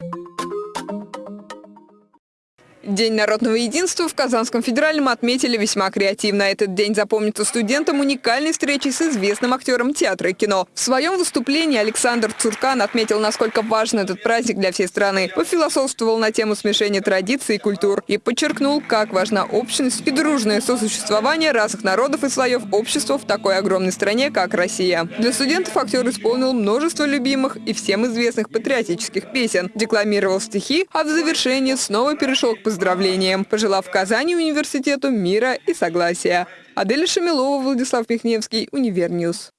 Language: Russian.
you День народного единства в Казанском федеральном отметили весьма креативно. Этот день запомнится студентам уникальной встречей с известным актером театра и кино. В своем выступлении Александр Цуркан отметил, насколько важен этот праздник для всей страны. Пофилософствовал на тему смешения традиций и культур и подчеркнул, как важна общность и дружное сосуществование разных народов и слоев общества в такой огромной стране, как Россия. Для студентов актер исполнил множество любимых и всем известных патриотических песен, декламировал стихи, а в завершении снова перешел к поздравлениям пожелав Казани университету мира и согласия. Аделя Шамилова, Владислав Михневский, Univer News.